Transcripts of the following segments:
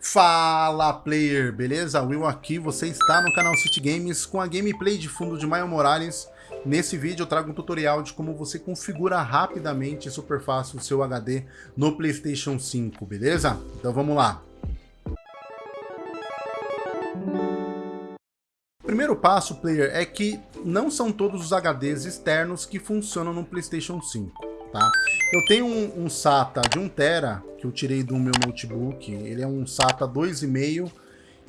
Fala player, beleza? Will aqui, você está no canal City Games com a gameplay de fundo de Maio Morales. Nesse vídeo eu trago um tutorial de como você configura rapidamente e super fácil o seu HD no Playstation 5, beleza? Então vamos lá. Primeiro passo, player, é que não são todos os HDs externos que funcionam no Playstation 5 tá? Eu tenho um, um SATA de 1 tera que eu tirei do meu notebook, ele é um SATA 2,5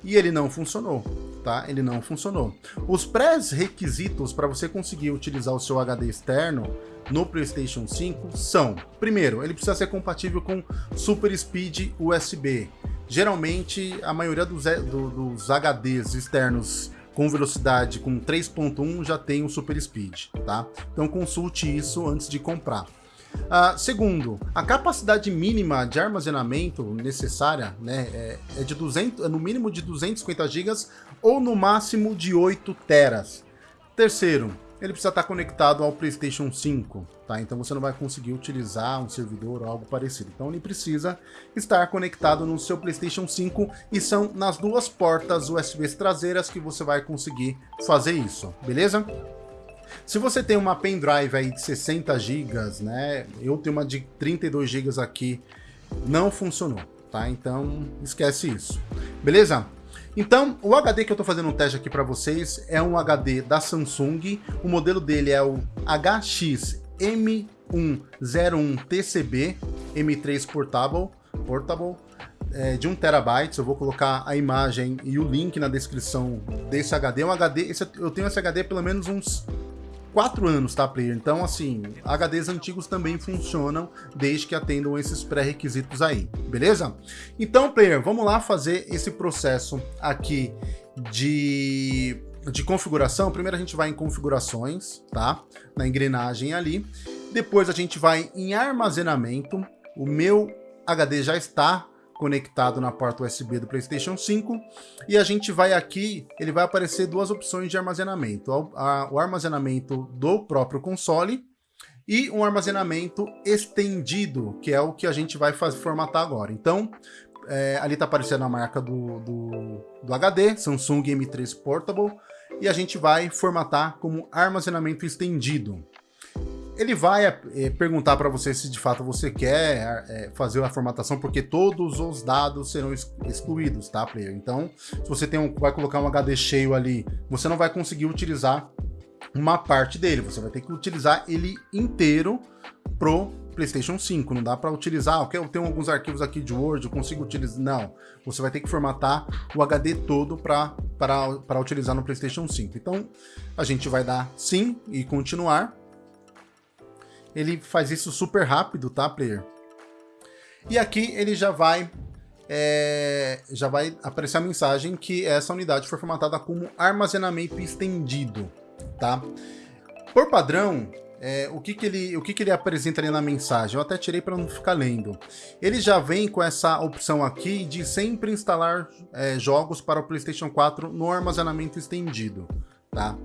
e ele não funcionou, tá? Ele não funcionou. Os pré-requisitos para você conseguir utilizar o seu HD externo no PlayStation 5 são, primeiro, ele precisa ser compatível com Super Speed USB. Geralmente, a maioria dos, do, dos HDs externos com velocidade com 3.1 já tem o Super Speed, tá? Então consulte isso antes de comprar. Uh, segundo, a capacidade mínima de armazenamento necessária né, é, é de 200, é no mínimo de 250 GB ou no máximo de 8 teras. Terceiro, ele precisa estar conectado ao PlayStation 5, tá? Então você não vai conseguir utilizar um servidor ou algo parecido. Então ele precisa estar conectado no seu PlayStation 5 e são nas duas portas USB traseiras que você vai conseguir fazer isso, beleza? Se você tem uma pendrive aí de 60 GB, né? Eu tenho uma de 32 GB aqui, não funcionou, tá? Então esquece isso. Beleza? Então, o HD que eu estou fazendo um teste aqui para vocês é um HD da Samsung. O modelo dele é o HX-M101TCB M3 Portable, portable é, de 1 terabyte. Eu vou colocar a imagem e o link na descrição desse HD. É um HD, esse, eu tenho esse HD pelo menos uns 4 anos, tá, player? Então, assim, HDs antigos também funcionam desde que atendam esses pré-requisitos aí, beleza? Então, player, vamos lá fazer esse processo aqui de, de configuração. Primeiro a gente vai em configurações, tá? Na engrenagem ali. Depois a gente vai em armazenamento. O meu HD já está conectado na porta USB do PlayStation 5 e a gente vai aqui, ele vai aparecer duas opções de armazenamento, o armazenamento do próprio console e um armazenamento estendido, que é o que a gente vai formatar agora. Então, é, ali está aparecendo a marca do, do, do HD, Samsung M3 Portable, e a gente vai formatar como armazenamento estendido ele vai é, perguntar para você se de fato você quer é, fazer a formatação, porque todos os dados serão excluídos, tá, player? Então, se você tem um, vai colocar um HD cheio ali, você não vai conseguir utilizar uma parte dele, você vai ter que utilizar ele inteiro pro PlayStation 5. Não dá para utilizar, ok, eu tenho alguns arquivos aqui de Word, eu consigo utilizar. Não, você vai ter que formatar o HD todo para utilizar no PlayStation 5. Então, a gente vai dar sim e continuar ele faz isso super rápido, tá, player? E aqui ele já vai é, já vai aparecer a mensagem que essa unidade foi formatada como armazenamento estendido, tá? Por padrão, é, o, que, que, ele, o que, que ele apresenta ali na mensagem? Eu até tirei para não ficar lendo. Ele já vem com essa opção aqui de sempre instalar é, jogos para o PlayStation 4 no armazenamento estendido, tá?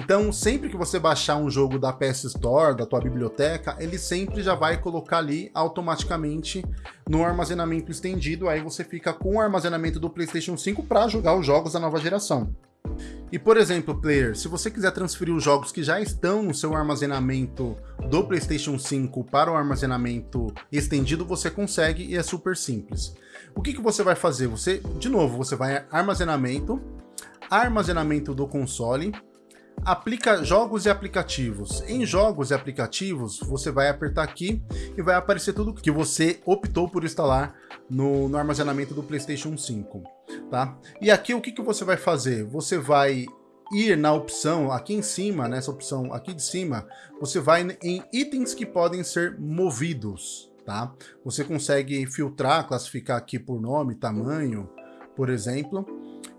Então, sempre que você baixar um jogo da PS Store, da tua biblioteca, ele sempre já vai colocar ali automaticamente no armazenamento estendido, aí você fica com o armazenamento do PlayStation 5 para jogar os jogos da nova geração. E por exemplo, player, se você quiser transferir os jogos que já estão no seu armazenamento do PlayStation 5 para o armazenamento estendido, você consegue e é super simples. O que, que você vai fazer? Você, de novo, você vai armazenamento, armazenamento do console, aplica jogos e aplicativos. Em jogos e aplicativos, você vai apertar aqui e vai aparecer tudo que você optou por instalar no, no armazenamento do PlayStation 5, tá? E aqui o que, que você vai fazer? Você vai ir na opção aqui em cima, nessa opção aqui de cima, você vai em itens que podem ser movidos, tá? Você consegue filtrar, classificar aqui por nome, tamanho, por exemplo,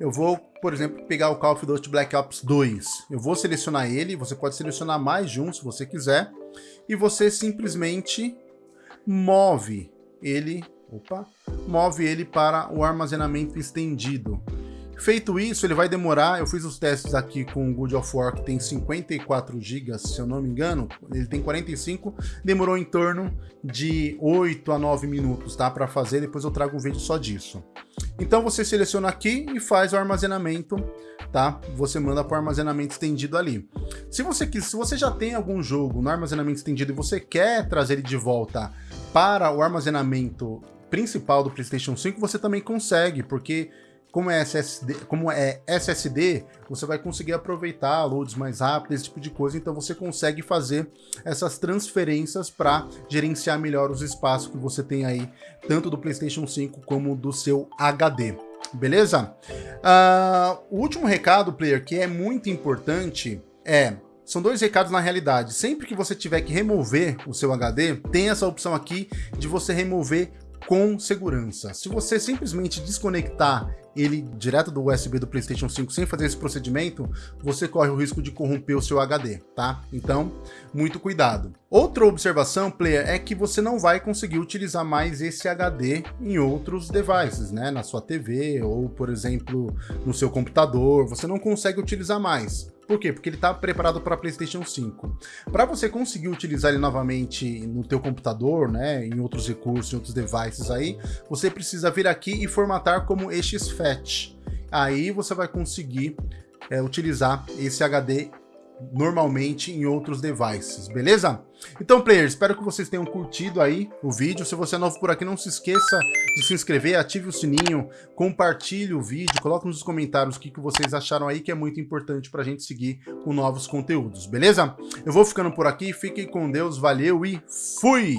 eu vou, por exemplo, pegar o Call of Duty Black Ops 2. Eu vou selecionar ele, você pode selecionar mais de um se você quiser, e você simplesmente move ele, opa, move ele para o armazenamento estendido. Feito isso, ele vai demorar, eu fiz os testes aqui com o Good of War, que tem 54 GB, se eu não me engano, ele tem 45, demorou em torno de 8 a 9 minutos, tá, para fazer, depois eu trago um vídeo só disso. Então você seleciona aqui e faz o armazenamento, tá? Você manda para o armazenamento estendido ali. Se você, se você já tem algum jogo no armazenamento estendido e você quer trazer ele de volta para o armazenamento principal do PlayStation 5, você também consegue, porque como é SSD, como é SSD, você vai conseguir aproveitar loads mais rápidos, esse tipo de coisa, então você consegue fazer essas transferências para gerenciar melhor os espaços que você tem aí, tanto do PlayStation 5 como do seu HD. Beleza? Uh, o último recado, player, que é muito importante é são dois recados na realidade. Sempre que você tiver que remover o seu HD, tem essa opção aqui de você remover com segurança. Se você simplesmente desconectar ele direto do USB do PlayStation 5 sem fazer esse procedimento, você corre o risco de corromper o seu HD, tá? Então, muito cuidado. Outra observação, player, é que você não vai conseguir utilizar mais esse HD em outros devices, né? Na sua TV ou, por exemplo, no seu computador, você não consegue utilizar mais. Por quê? Porque ele está preparado para PlayStation 5. Para você conseguir utilizar ele novamente no teu computador, né, em outros recursos, em outros devices aí, você precisa vir aqui e formatar como exFAT. Aí você vai conseguir é, utilizar esse HD normalmente em outros devices, beleza? Então, players, espero que vocês tenham curtido aí o vídeo. Se você é novo por aqui, não se esqueça de se inscrever, ative o sininho, compartilhe o vídeo, coloque nos comentários o que, que vocês acharam aí, que é muito importante para a gente seguir com novos conteúdos, beleza? Eu vou ficando por aqui, fiquem com Deus, valeu e fui!